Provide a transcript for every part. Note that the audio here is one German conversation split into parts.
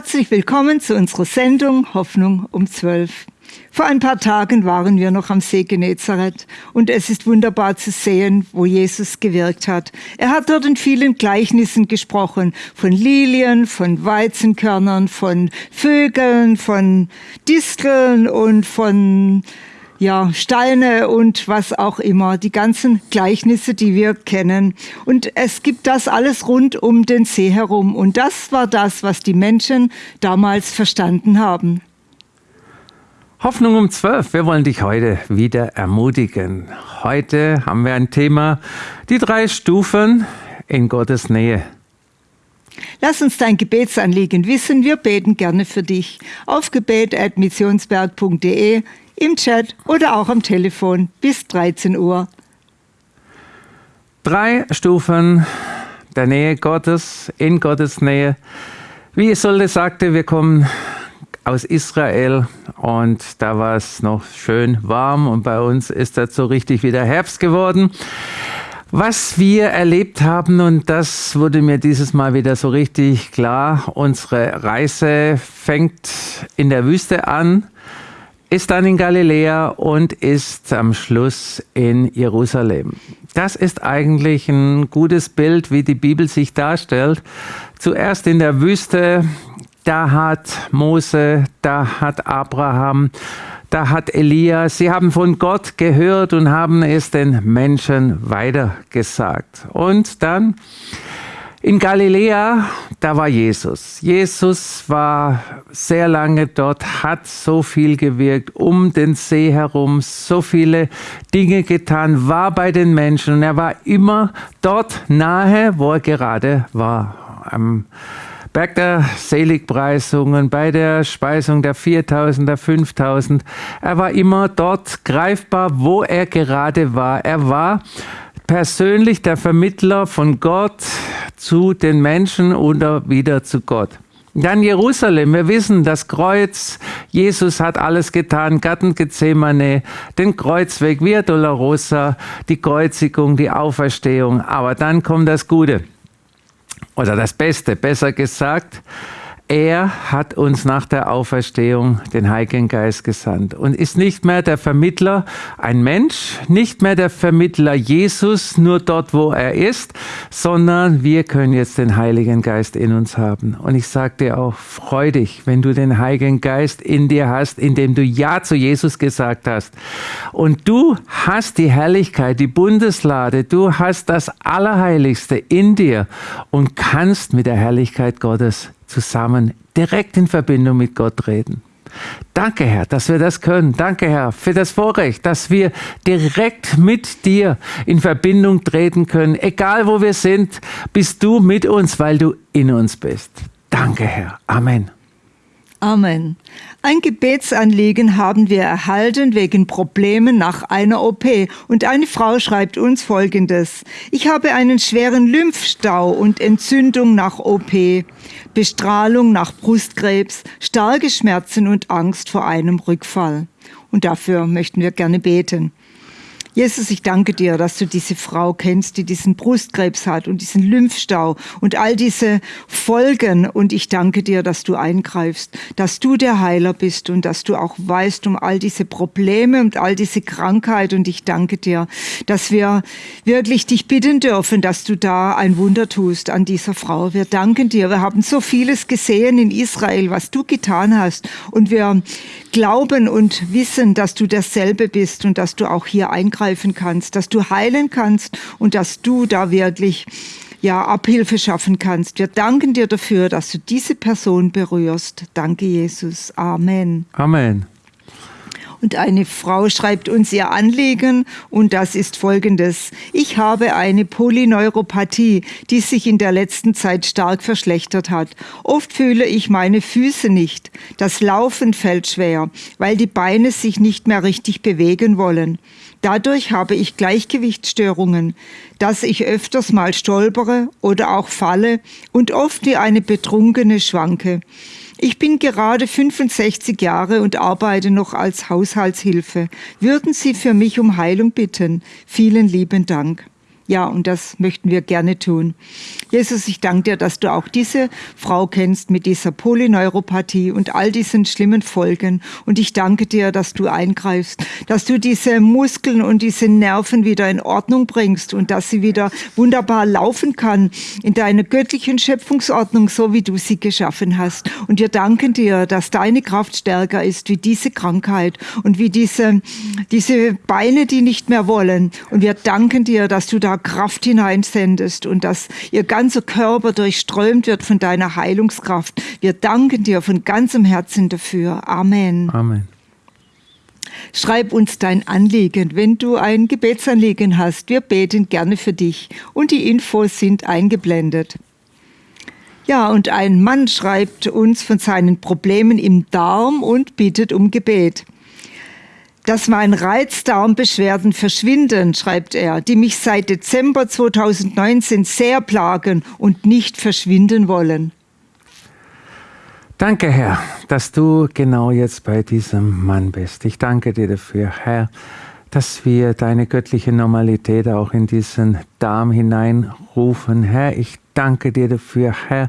Herzlich willkommen zu unserer Sendung Hoffnung um 12. Vor ein paar Tagen waren wir noch am See Genezareth und es ist wunderbar zu sehen, wo Jesus gewirkt hat. Er hat dort in vielen Gleichnissen gesprochen, von Lilien, von Weizenkörnern, von Vögeln, von Disteln und von ja, Steine und was auch immer, die ganzen Gleichnisse, die wir kennen. Und es gibt das alles rund um den See herum. Und das war das, was die Menschen damals verstanden haben. Hoffnung um 12. Wir wollen dich heute wieder ermutigen. Heute haben wir ein Thema, die drei Stufen in Gottes Nähe. Lass uns dein Gebetsanliegen wissen. Wir beten gerne für dich. Auf gebet.missionsberg.de, im Chat oder auch am Telefon bis 13 Uhr. Drei Stufen der Nähe Gottes, in Gottes Nähe. Wie Isolde sagte, wir kommen aus Israel und da war es noch schön warm und bei uns ist das so richtig wieder Herbst geworden. Was wir erlebt haben, und das wurde mir dieses Mal wieder so richtig klar, unsere Reise fängt in der Wüste an, ist dann in Galiläa und ist am Schluss in Jerusalem. Das ist eigentlich ein gutes Bild, wie die Bibel sich darstellt. Zuerst in der Wüste, da hat Mose, da hat Abraham, da hat Elia, sie haben von Gott gehört und haben es den Menschen weitergesagt. Und dann in Galiläa, da war Jesus. Jesus war sehr lange dort, hat so viel gewirkt, um den See herum, so viele Dinge getan, war bei den Menschen und er war immer dort nahe, wo er gerade war. Am Berg der Seligpreisungen, bei der Speisung der 4000, der 5000. Er war immer dort greifbar, wo er gerade war. Er war persönlich der Vermittler von Gott zu den Menschen oder wieder zu Gott. Dann Jerusalem. Wir wissen, das Kreuz, Jesus hat alles getan, Garten Gethsemane, den Kreuzweg, Via Dolorosa, die Kreuzigung, die Auferstehung. Aber dann kommt das Gute oder das Beste, besser gesagt, er hat uns nach der Auferstehung den Heiligen Geist gesandt und ist nicht mehr der Vermittler, ein Mensch, nicht mehr der Vermittler Jesus, nur dort, wo er ist, sondern wir können jetzt den Heiligen Geist in uns haben. Und ich sage dir auch, freu dich, wenn du den Heiligen Geist in dir hast, indem du Ja zu Jesus gesagt hast. Und du hast die Herrlichkeit, die Bundeslade, du hast das Allerheiligste in dir und kannst mit der Herrlichkeit Gottes zusammen direkt in Verbindung mit Gott treten. Danke, Herr, dass wir das können. Danke, Herr, für das Vorrecht, dass wir direkt mit dir in Verbindung treten können. Egal wo wir sind, bist du mit uns, weil du in uns bist. Danke, Herr. Amen. Amen. Ein Gebetsanliegen haben wir erhalten wegen Problemen nach einer OP. Und eine Frau schreibt uns Folgendes. Ich habe einen schweren Lymphstau und Entzündung nach OP, Bestrahlung nach Brustkrebs, starke Schmerzen und Angst vor einem Rückfall. Und dafür möchten wir gerne beten. Jesus, ich danke dir, dass du diese Frau kennst, die diesen Brustkrebs hat und diesen Lymphstau und all diese Folgen. Und ich danke dir, dass du eingreifst, dass du der Heiler bist und dass du auch weißt um all diese Probleme und all diese Krankheit. Und ich danke dir, dass wir wirklich dich bitten dürfen, dass du da ein Wunder tust an dieser Frau. Wir danken dir. Wir haben so vieles gesehen in Israel, was du getan hast. Und wir glauben und wissen, dass du derselbe bist und dass du auch hier eingreifen kannst, dass du heilen kannst und dass du da wirklich ja, Abhilfe schaffen kannst. Wir danken dir dafür, dass du diese Person berührst. Danke, Jesus. Amen. Amen. Und eine Frau schreibt uns ihr Anliegen und das ist folgendes. Ich habe eine Polyneuropathie, die sich in der letzten Zeit stark verschlechtert hat. Oft fühle ich meine Füße nicht. Das Laufen fällt schwer, weil die Beine sich nicht mehr richtig bewegen wollen. Dadurch habe ich Gleichgewichtsstörungen, dass ich öfters mal stolpere oder auch falle und oft wie eine Betrunkene schwanke. Ich bin gerade 65 Jahre und arbeite noch als Haushaltshilfe. Würden Sie für mich um Heilung bitten? Vielen lieben Dank. Ja, und das möchten wir gerne tun. Jesus, ich danke dir, dass du auch diese Frau kennst mit dieser Polyneuropathie und all diesen schlimmen Folgen. Und ich danke dir, dass du eingreifst, dass du diese Muskeln und diese Nerven wieder in Ordnung bringst und dass sie wieder wunderbar laufen kann in deiner göttlichen Schöpfungsordnung, so wie du sie geschaffen hast. Und wir danken dir, dass deine Kraft stärker ist wie diese Krankheit und wie diese, diese Beine, die nicht mehr wollen. Und wir danken dir, dass du da Kraft hineinsendest und dass ihr ganzer Körper durchströmt wird von deiner Heilungskraft. Wir danken dir von ganzem Herzen dafür. Amen. Amen. Schreib uns dein Anliegen, wenn du ein Gebetsanliegen hast. Wir beten gerne für dich und die Infos sind eingeblendet. Ja, und ein Mann schreibt uns von seinen Problemen im Darm und bittet um Gebet dass mein Reizdarmbeschwerden verschwinden, schreibt er, die mich seit Dezember 2019 sehr plagen und nicht verschwinden wollen. Danke, Herr, dass du genau jetzt bei diesem Mann bist. Ich danke dir dafür, Herr, dass wir deine göttliche Normalität auch in diesen Darm hineinrufen. Herr, ich danke dir dafür, Herr,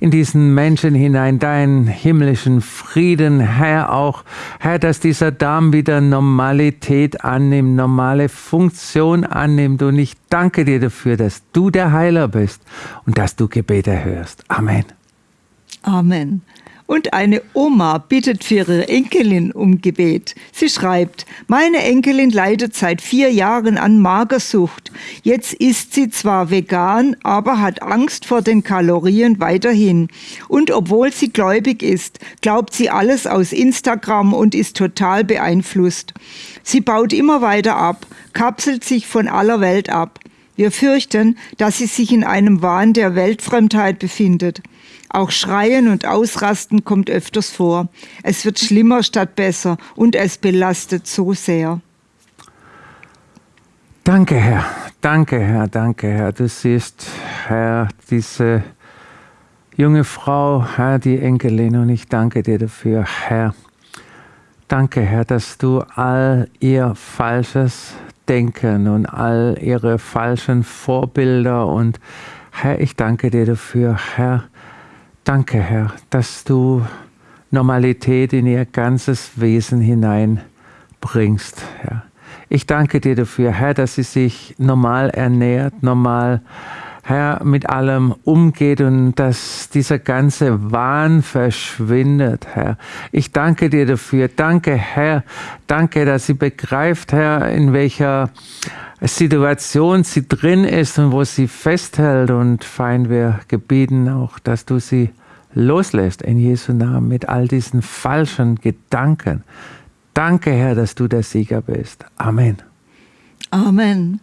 in diesen Menschen hinein, deinen himmlischen Frieden, Herr, auch, Herr, dass dieser Darm wieder Normalität annimmt, normale Funktion annimmt. Und ich danke dir dafür, dass du der Heiler bist und dass du Gebete hörst. Amen. Amen. Und eine Oma bittet für ihre Enkelin um Gebet. Sie schreibt, meine Enkelin leidet seit vier Jahren an Magersucht. Jetzt ist sie zwar vegan, aber hat Angst vor den Kalorien weiterhin. Und obwohl sie gläubig ist, glaubt sie alles aus Instagram und ist total beeinflusst. Sie baut immer weiter ab, kapselt sich von aller Welt ab. Wir fürchten, dass sie sich in einem Wahn der Weltfremdheit befindet. Auch Schreien und Ausrasten kommt öfters vor. Es wird schlimmer statt besser und es belastet so sehr. Danke, Herr. Danke, Herr. Danke, Herr. Du siehst, Herr, diese junge Frau, Herr, die Enkelin, und ich danke dir dafür, Herr. Danke, Herr, dass du all ihr falsches Denken und all ihre falschen Vorbilder und Herr, ich danke dir dafür, Herr, Danke, Herr, dass du Normalität in ihr ganzes Wesen hineinbringst, Herr. Ich danke dir dafür, Herr, dass sie sich normal ernährt, normal, Herr, mit allem umgeht und dass dieser ganze Wahn verschwindet, Herr. Ich danke dir dafür. Danke, Herr. Danke, dass sie begreift, Herr, in welcher Situation sie drin ist und wo sie festhält. Und fein, wir gebieten auch, dass du sie loslässt in Jesu Namen mit all diesen falschen Gedanken. Danke, Herr, dass du der Sieger bist. Amen. Amen.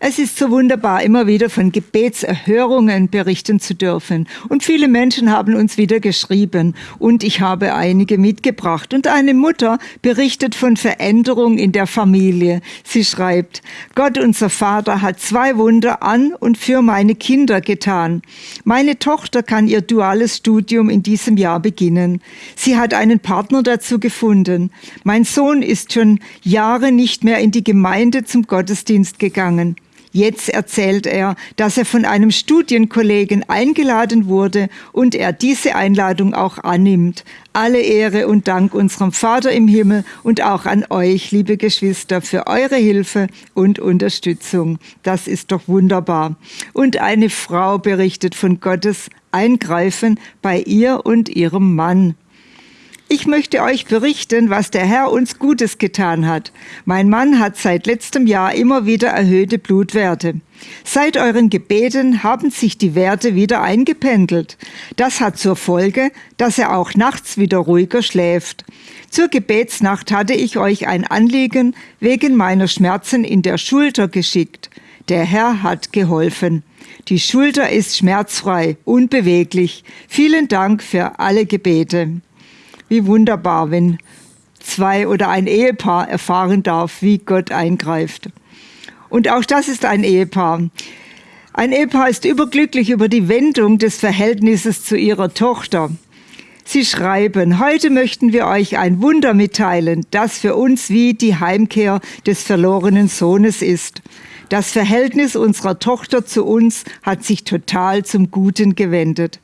Es ist so wunderbar, immer wieder von Gebetserhörungen berichten zu dürfen. Und viele Menschen haben uns wieder geschrieben und ich habe einige mitgebracht. Und eine Mutter berichtet von Veränderung in der Familie. Sie schreibt, Gott unser Vater hat zwei Wunder an und für meine Kinder getan. Meine Tochter kann ihr duales Studium in diesem Jahr beginnen. Sie hat einen Partner dazu gefunden. Mein Sohn ist schon Jahre nicht mehr in die Gemeinde zum Gottesdienst gegangen gegangen. Jetzt erzählt er, dass er von einem Studienkollegen eingeladen wurde und er diese Einladung auch annimmt. Alle Ehre und Dank unserem Vater im Himmel und auch an euch, liebe Geschwister, für eure Hilfe und Unterstützung. Das ist doch wunderbar. Und eine Frau berichtet von Gottes Eingreifen bei ihr und ihrem Mann. Ich möchte euch berichten, was der Herr uns Gutes getan hat. Mein Mann hat seit letztem Jahr immer wieder erhöhte Blutwerte. Seit euren Gebeten haben sich die Werte wieder eingependelt. Das hat zur Folge, dass er auch nachts wieder ruhiger schläft. Zur Gebetsnacht hatte ich euch ein Anliegen wegen meiner Schmerzen in der Schulter geschickt. Der Herr hat geholfen. Die Schulter ist schmerzfrei, unbeweglich. Vielen Dank für alle Gebete. Wie wunderbar, wenn zwei oder ein Ehepaar erfahren darf, wie Gott eingreift. Und auch das ist ein Ehepaar. Ein Ehepaar ist überglücklich über die Wendung des Verhältnisses zu ihrer Tochter. Sie schreiben, heute möchten wir euch ein Wunder mitteilen, das für uns wie die Heimkehr des verlorenen Sohnes ist. Das Verhältnis unserer Tochter zu uns hat sich total zum Guten gewendet.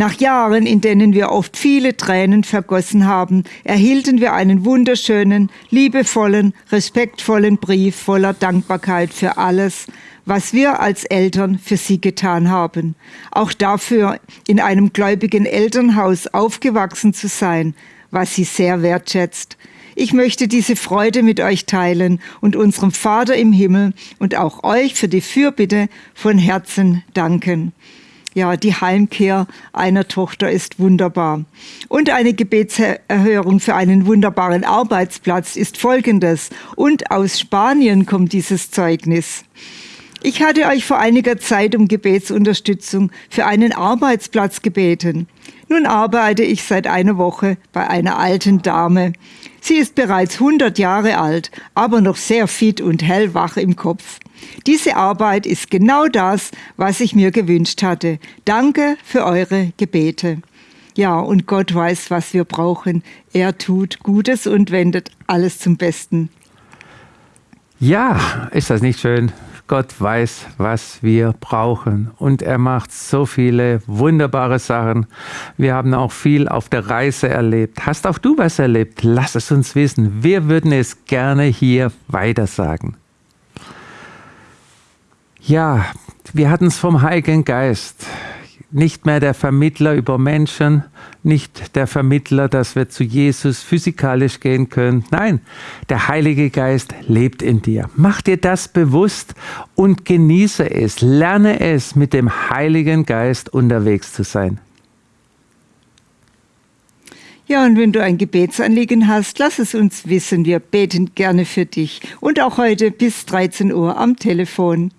Nach Jahren, in denen wir oft viele Tränen vergossen haben, erhielten wir einen wunderschönen, liebevollen, respektvollen Brief voller Dankbarkeit für alles, was wir als Eltern für sie getan haben. Auch dafür, in einem gläubigen Elternhaus aufgewachsen zu sein, was sie sehr wertschätzt. Ich möchte diese Freude mit euch teilen und unserem Vater im Himmel und auch euch für die Fürbitte von Herzen danken. Ja, die Heimkehr einer Tochter ist wunderbar. Und eine Gebetserhörung für einen wunderbaren Arbeitsplatz ist folgendes. Und aus Spanien kommt dieses Zeugnis. Ich hatte euch vor einiger Zeit um Gebetsunterstützung für einen Arbeitsplatz gebeten. Nun arbeite ich seit einer Woche bei einer alten Dame. Sie ist bereits 100 Jahre alt, aber noch sehr fit und hellwach im Kopf. Diese Arbeit ist genau das, was ich mir gewünscht hatte. Danke für eure Gebete. Ja, und Gott weiß, was wir brauchen. Er tut Gutes und wendet alles zum Besten. Ja, ist das nicht schön? Gott weiß, was wir brauchen und er macht so viele wunderbare Sachen. Wir haben auch viel auf der Reise erlebt. Hast auch du was erlebt? Lass es uns wissen. Wir würden es gerne hier weitersagen. Ja, wir hatten es vom Heiligen Geist nicht mehr der Vermittler über Menschen, nicht der Vermittler, dass wir zu Jesus physikalisch gehen können. Nein, der Heilige Geist lebt in dir. Mach dir das bewusst und genieße es. Lerne es, mit dem Heiligen Geist unterwegs zu sein. Ja, und wenn du ein Gebetsanliegen hast, lass es uns wissen. Wir beten gerne für dich. Und auch heute bis 13 Uhr am Telefon.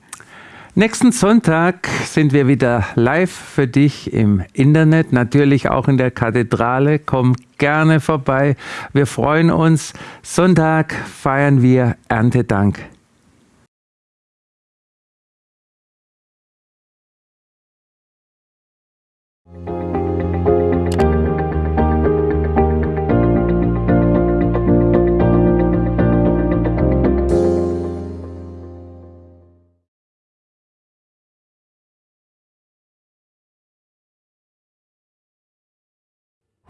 Nächsten Sonntag sind wir wieder live für dich im Internet, natürlich auch in der Kathedrale. Komm gerne vorbei. Wir freuen uns. Sonntag feiern wir Erntedank.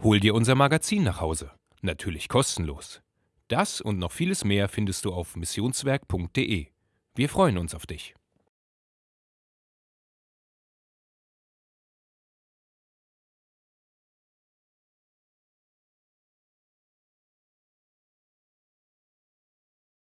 Hol dir unser Magazin nach Hause. Natürlich kostenlos. Das und noch vieles mehr findest du auf missionswerk.de. Wir freuen uns auf dich.